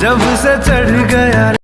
जब से चढ़ गया